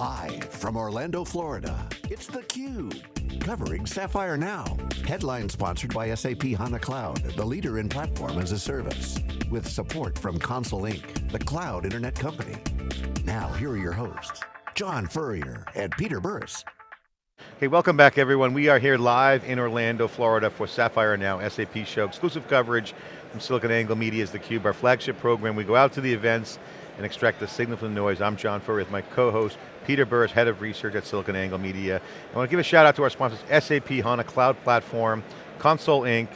Live from Orlando, Florida, it's theCUBE, covering Sapphire Now. Headline sponsored by SAP HANA Cloud, the leader in platform as a service. With support from Console Inc., the cloud internet company. Now, here are your hosts, John Furrier and Peter Burris. Hey, welcome back everyone. We are here live in Orlando, Florida for Sapphire Now SAP show. Exclusive coverage from SiliconANGLE Media's theCUBE, our flagship program. We go out to the events and extract the signal from the noise. I'm John Furrier with my co-host, Peter Burris, Head of Research at SiliconANGLE Media. I want to give a shout out to our sponsors, SAP HANA Cloud Platform, Console Inc.,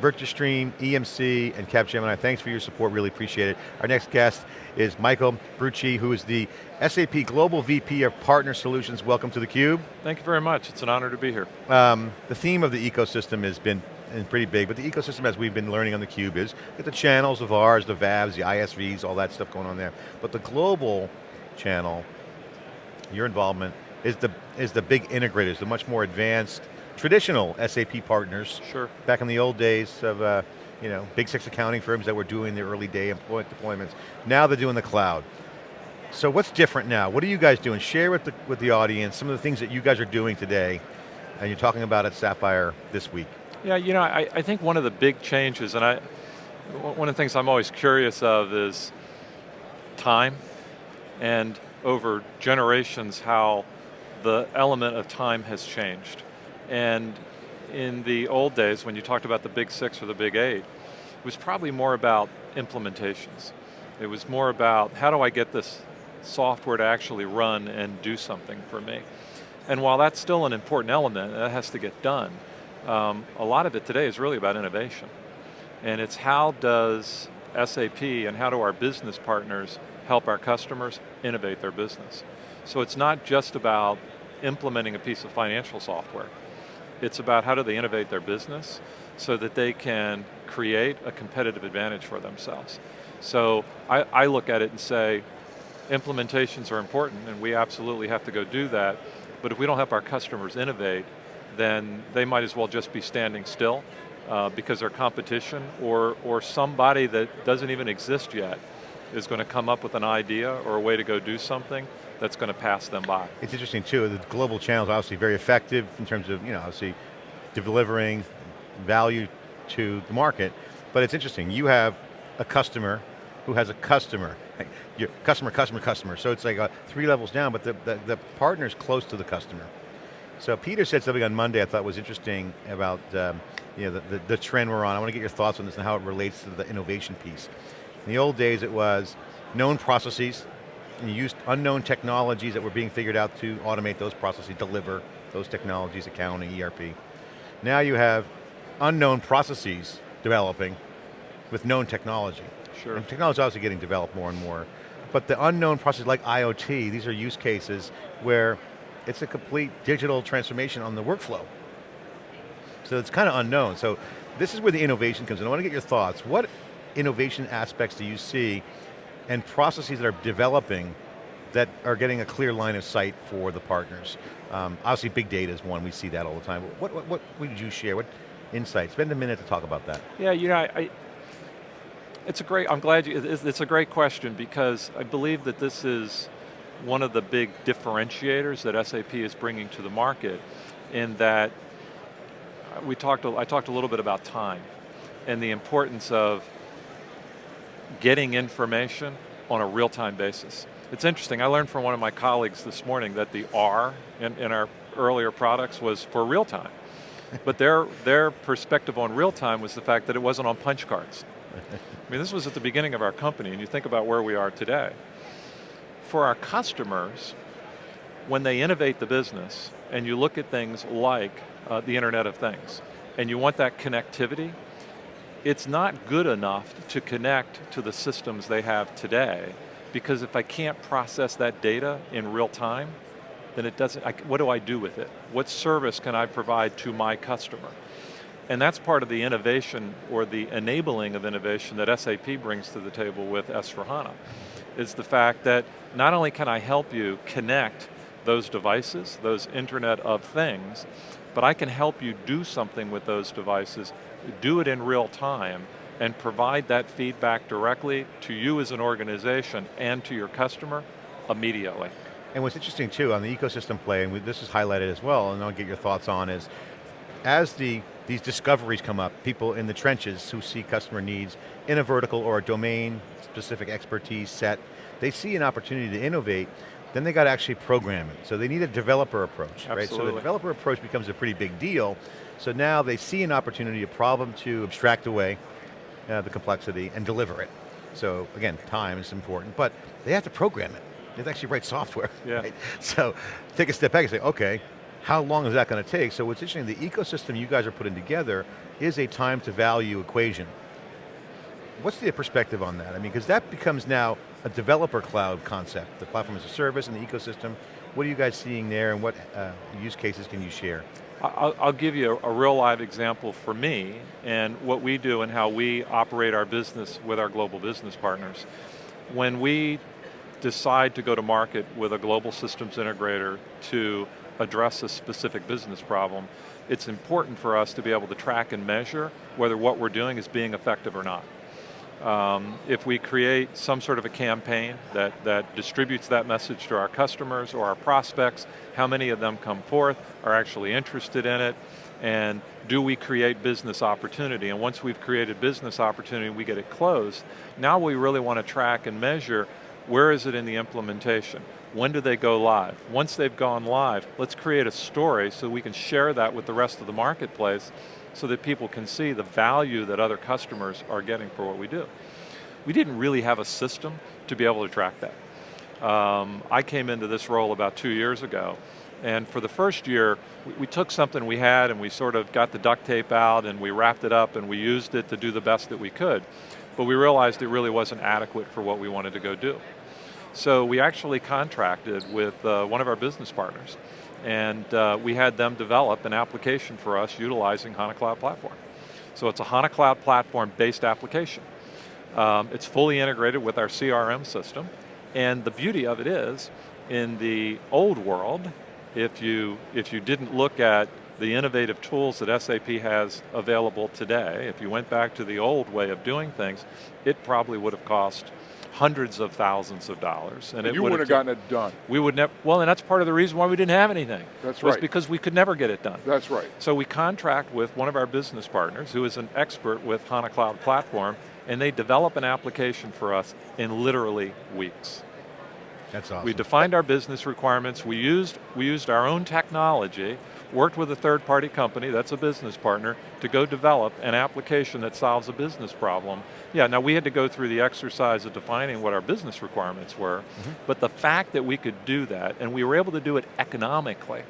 Virtustream, EMC, and Capgemini. Thanks for your support, really appreciate it. Our next guest is Michael Brucci, who is the SAP Global VP of Partner Solutions. Welcome to theCUBE. Thank you very much, it's an honor to be here. Um, the theme of the ecosystem has been and pretty big, but the ecosystem as we've been learning on the Cube is the channels of ours, the VARs, the ISVs, all that stuff going on there. But the global channel, your involvement, is the, is the big integrators, the much more advanced, traditional SAP partners. Sure. Back in the old days of uh, you know, big six accounting firms that were doing the early day deployments. Now they're doing the cloud. So what's different now? What are you guys doing? Share with the, with the audience some of the things that you guys are doing today, and you're talking about at Sapphire this week. Yeah, you know, I, I think one of the big changes, and I, one of the things I'm always curious of is time, and over generations how the element of time has changed. And in the old days, when you talked about the big six or the big eight, it was probably more about implementations. It was more about, how do I get this software to actually run and do something for me? And while that's still an important element, that has to get done, um, a lot of it today is really about innovation. And it's how does SAP and how do our business partners help our customers innovate their business. So it's not just about implementing a piece of financial software. It's about how do they innovate their business so that they can create a competitive advantage for themselves. So I, I look at it and say, implementations are important and we absolutely have to go do that, but if we don't help our customers innovate, then they might as well just be standing still uh, because their competition or, or somebody that doesn't even exist yet is going to come up with an idea or a way to go do something that's going to pass them by. It's interesting too, the global channel is obviously very effective in terms of, you know, obviously delivering value to the market, but it's interesting, you have a customer who has a customer, your customer, customer, customer, so it's like a, three levels down, but the, the, the partner's close to the customer. So Peter said something on Monday I thought was interesting about um, you know, the, the, the, trend we're on. I want to get your thoughts on this and how it relates to the innovation piece. In the old days it was known processes, and you used unknown technologies that were being figured out to automate those processes, deliver those technologies, accounting, ERP. Now you have unknown processes developing with known technology. Sure. And technology is obviously getting developed more and more. But the unknown processes like IoT, these are use cases where it's a complete digital transformation on the workflow. So it's kind of unknown. So this is where the innovation comes in. I want to get your thoughts. What innovation aspects do you see and processes that are developing that are getting a clear line of sight for the partners? Um, obviously big data is one, we see that all the time. What, what, what would you share? What insights? Spend a minute to talk about that. Yeah, you know, I, it's a great, I'm glad you, it's a great question because I believe that this is one of the big differentiators that SAP is bringing to the market in that we talked, I talked a little bit about time and the importance of getting information on a real-time basis. It's interesting, I learned from one of my colleagues this morning that the R in, in our earlier products was for real time. but their, their perspective on real time was the fact that it wasn't on punch cards. I mean, this was at the beginning of our company, and you think about where we are today for our customers, when they innovate the business, and you look at things like uh, the Internet of Things, and you want that connectivity, it's not good enough to connect to the systems they have today, because if I can't process that data in real time, then it doesn't, I, what do I do with it? What service can I provide to my customer? And that's part of the innovation or the enabling of innovation that SAP brings to the table with S4HANA is the fact that not only can I help you connect those devices, those Internet of Things, but I can help you do something with those devices, do it in real time, and provide that feedback directly to you as an organization and to your customer immediately. And what's interesting too, on the ecosystem play, and this is highlighted as well, and I'll get your thoughts on, is as the these discoveries come up, people in the trenches who see customer needs in a vertical or a domain specific expertise set, they see an opportunity to innovate, then they got to actually program it. So they need a developer approach, Absolutely. right? So the developer approach becomes a pretty big deal. So now they see an opportunity, a problem to abstract away uh, the complexity and deliver it. So again, time is important, but they have to program it. They have to actually write software. Yeah. Right? So take a step back and say, okay, how long is that going to take? So what's interesting, the ecosystem you guys are putting together is a time to value equation. What's the perspective on that? I mean, because that becomes now a developer cloud concept, the platform as a service and the ecosystem. What are you guys seeing there and what uh, use cases can you share? I'll, I'll give you a, a, real live example for me and what we do and how we operate our business with our global business partners. When we decide to go to market with a global systems integrator to address a specific business problem, it's important for us to be able to track and measure whether what we're doing is being effective or not. Um, if we create some sort of a campaign that, that distributes that message to our customers or our prospects, how many of them come forth, are actually interested in it, and do we create business opportunity? And once we've created business opportunity, we get it closed, now we really want to track and measure where is it in the implementation? When do they go live? Once they've gone live, let's create a story so we can share that with the rest of the marketplace so that people can see the value that other customers are getting for what we do. We didn't really have a system to be able to track that. Um, I came into this role about two years ago, and for the first year, we, we, took something we had and we sort of got the duct tape out and we wrapped it up and we used it to do the best that we could. But we realized it really wasn't adequate for what we wanted to go do. So we actually contracted with uh, one of our business partners and uh, we had them develop an application for us utilizing HANA Cloud Platform. So it's a HANA Cloud Platform based application. Um, it's fully integrated with our CRM system, and the beauty of it is, in the old world, if you, if you didn't look at the innovative tools that SAP has available today, if you went back to the old way of doing things, it probably would have cost hundreds of thousands of dollars. And, and you would have gotten it done. We would never, well, and that's part of the reason why we didn't have anything. That's was right. because we could never get it done. That's right. So we contract with one of our business partners who is an expert with HANA Cloud Platform, and they develop an application for us in literally weeks. That's awesome. We defined our business requirements, we used, we used our own technology, worked with a third party company, that's a business partner, to go develop an application that solves a business problem. Yeah, now we had to go through the exercise of defining what our business requirements were, mm -hmm. but the fact that we could do that, and we were able to do it economically,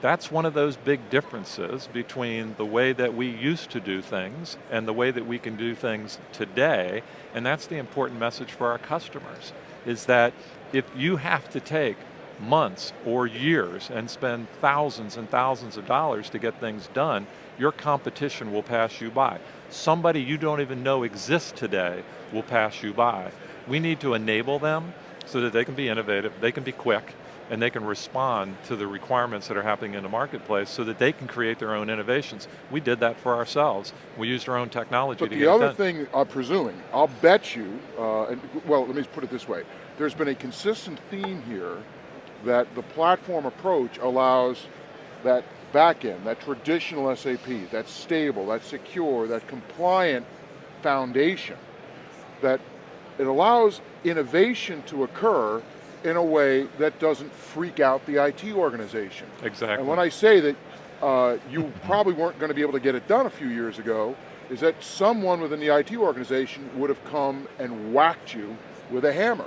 that's one of those big differences between the way that we used to do things and the way that we can do things today, and that's the important message for our customers, is that if you have to take months or years and spend thousands and thousands of dollars to get things done, your competition will pass you by. Somebody you don't even know exists today will pass you by. We need to enable them so that they can be innovative, they can be quick, and they can respond to the requirements that are happening in the marketplace so that they can create their own innovations. We did that for ourselves. We used our own technology but to get it done. the other thing, I'm presuming, I'll bet you, uh, and, well, let me put it this way. There's been a consistent theme here that the platform approach allows that backend, that traditional SAP, that stable, that secure, that compliant foundation, that it allows innovation to occur in a way that doesn't freak out the IT organization. Exactly. And when I say that uh, you probably weren't going to be able to get it done a few years ago, is that someone within the IT organization would have come and whacked you with a hammer.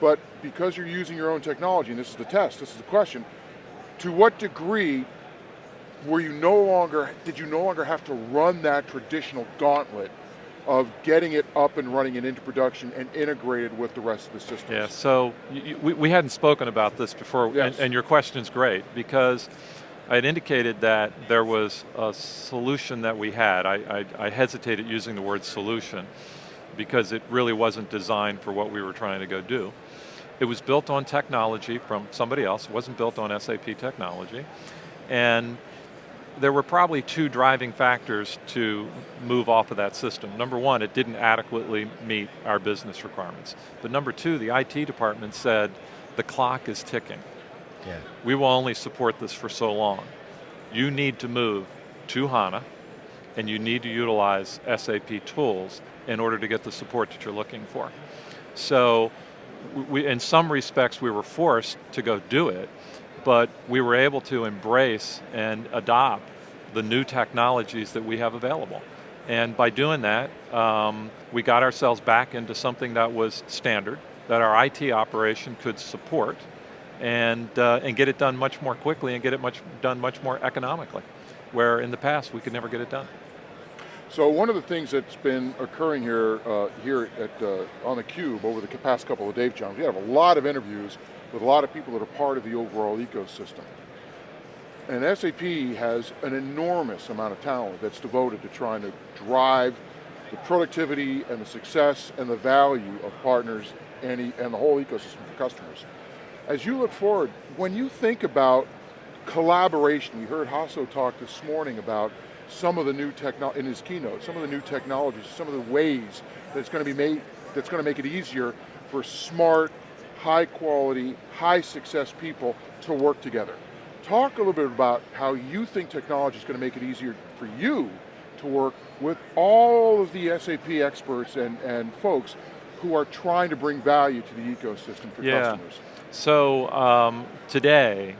But because you're using your own technology, and this is the test, this is the question, to what degree were you no longer, did you no longer have to run that traditional gauntlet of getting it up and running and into production and integrated with the rest of the systems? Yeah, so you, we, we hadn't spoken about this before, yes. and, and your question's great, because I had indicated that there was a solution that we had. I, I, I hesitated using the word solution because it really wasn't designed for what we were trying to go do. It was built on technology from somebody else, it wasn't built on SAP technology. And there were probably two driving factors to move off of that system. Number one, it didn't adequately meet our business requirements. But number two, the IT department said, the clock is ticking. Yeah. We will only support this for so long. You need to move to HANA, and you need to utilize SAP tools in order to get the support that you're looking for. So, we, in some respects we were forced to go do it, but we were able to embrace and adopt the new technologies that we have available. And by doing that, um, we got ourselves back into something that was standard, that our IT operation could support, and, uh, and get it done much more quickly and get it much done much more economically, where in the past we could never get it done. So one of the things that's been occurring here uh, here at uh, on the Cube over the past couple of Dave Johns, we have a lot of interviews with a lot of people that are part of the overall ecosystem. And SAP has an enormous amount of talent that's devoted to trying to drive the productivity and the success and the value of partners and, and the whole ecosystem for customers. As you look forward, when you think about collaboration, we heard Hasso talk this morning about some of the new technology, in his keynote, some of the new technologies, some of the ways that's going to be made, that's going to make it easier for smart, high quality, high success people to work together. Talk a little bit about how you think technology is going to make it easier for you to work with all of the SAP experts and, and folks who are trying to bring value to the ecosystem for yeah. customers. So um, today,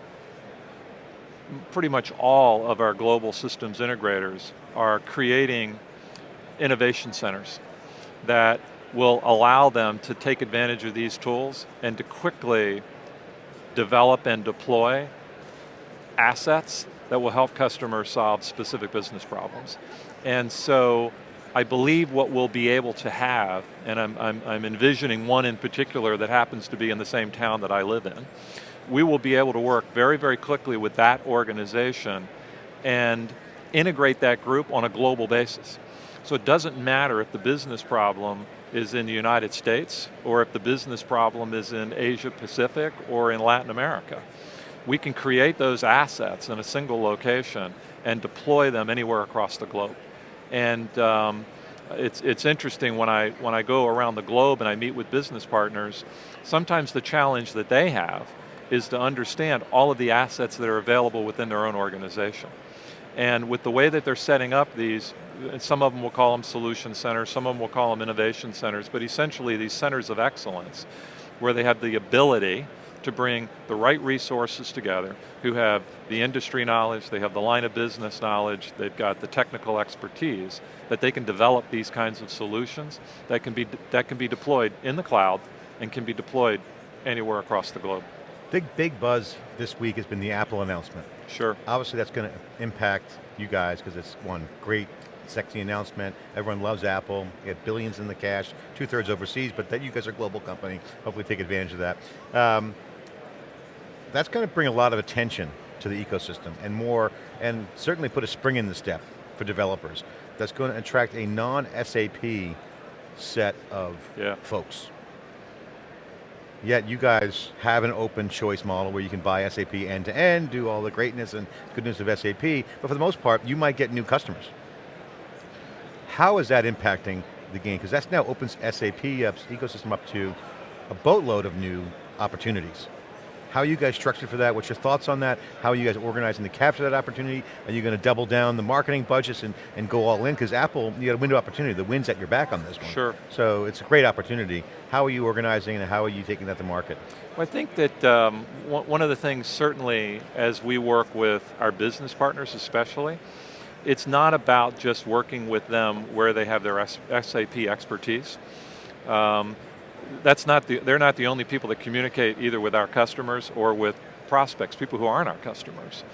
pretty much all of our global systems integrators are creating innovation centers that will allow them to take advantage of these tools and to quickly develop and deploy assets that will help customers solve specific business problems. And so I believe what we'll be able to have, and I'm, I'm, I'm, envisioning one in particular that happens to be in the same town that I live in, we will be able to work very, very quickly with that organization and integrate that group on a global basis. So it doesn't matter if the business problem is in the United States or if the business problem is in Asia Pacific or in Latin America. We can create those assets in a single location and deploy them anywhere across the globe. And um, it's, it's interesting when I, when I go around the globe and I meet with business partners, sometimes the challenge that they have is to understand all of the assets that are available within their own organization. And with the way that they're setting up these, some of them will call them solution centers, some of them will call them innovation centers, but essentially these centers of excellence, where they have the ability to bring the right resources together, who have the industry knowledge, they have the line of business knowledge, they've got the technical expertise, that they can develop these kinds of solutions that can be, that can be deployed in the cloud and can be deployed anywhere across the globe. Big, big buzz this week has been the Apple announcement. Sure. Obviously that's going to impact you guys because it's one great sexy announcement. Everyone loves Apple. You have billions in the cash, two thirds overseas, but that you guys are a global company. Hopefully take advantage of that. Um, that's going to bring a lot of attention to the ecosystem and more, and certainly put a spring in the step for developers. That's going to attract a non-SAP set of yeah. folks. Yet you guys have an open choice model where you can buy SAP end to end, do all the greatness and goodness of SAP, but for the most part, you might get new customers. How is that impacting the game? Because that now opens SAP up, uh, ecosystem up to a boatload of new opportunities. How are you guys structured for that? What's your thoughts on that? How are you guys organizing to capture that opportunity? Are you going to double down the marketing budgets and, and go all in? Because Apple, you got a window opportunity. The wind's at your back on this one. Sure. So it's a great opportunity. How are you organizing and how are you taking that to market? Well, I think that um, one of the things certainly as we work with our business partners especially, it's not about just working with them where they have their SAP expertise. Um, that's not the, they're not the only people that communicate either with our customers or with prospects, people who aren't our customers.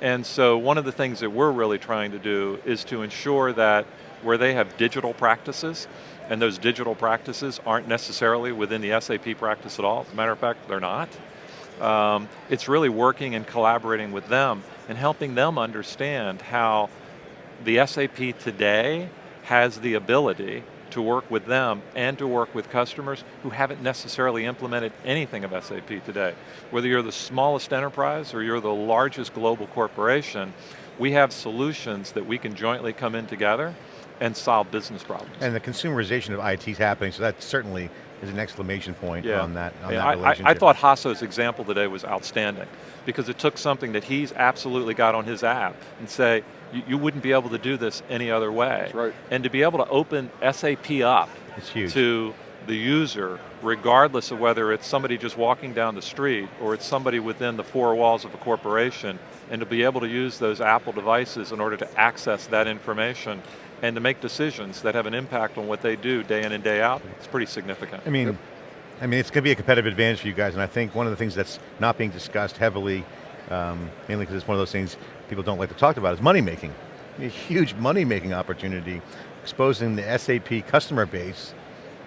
And so one of the things that we're really trying to do is to ensure that where they have digital practices, and those digital practices aren't necessarily within the SAP practice at all, as a matter of fact, they're not. Um, it's really working and collaborating with them and helping them understand how the SAP today has the ability to work with them and to work with customers who haven't necessarily implemented anything of SAP today. Whether you're the smallest enterprise or you're the largest global corporation, we have solutions that we can jointly come in together and solve business problems. And the consumerization of IT is happening, so that certainly is an exclamation point yeah. on that, on yeah, that I, relationship. I, I thought Hasso's example today was outstanding because it took something that he's absolutely got on his app and say, you, you wouldn't be able to do this any other way. That's right. And to be able to open SAP up to the user, regardless of whether it's somebody just walking down the street or it's somebody within the four walls of a corporation, and to be able to use those Apple devices in order to access that information and to make decisions that have an impact on what they do day in and day out, it's pretty significant. I mean, I mean, it's going to be a competitive advantage for you guys, and I think one of the things that's not being discussed heavily, um, mainly because it's one of those things people don't like to talk about, is money making. A huge money making opportunity, exposing the SAP customer base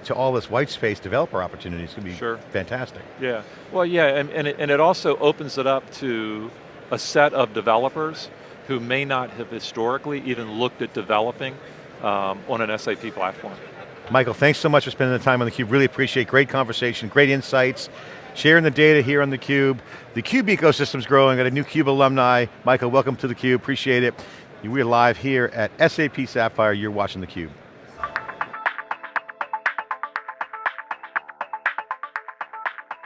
to all this white space developer opportunities could be Sure. fantastic. Yeah, well yeah, and, and, it, and it also opens it up to a set of developers who may not have historically even looked at developing um, on an SAP platform. Michael, thanks so much for spending the time on theCUBE. Really appreciate great conversation, great insights, sharing the data here on theCUBE. The CUBE ecosystem's growing, got a new CUBE alumni. Michael, welcome to theCUBE, appreciate it. We're live here at SAP Sapphire, you're watching theCUBE.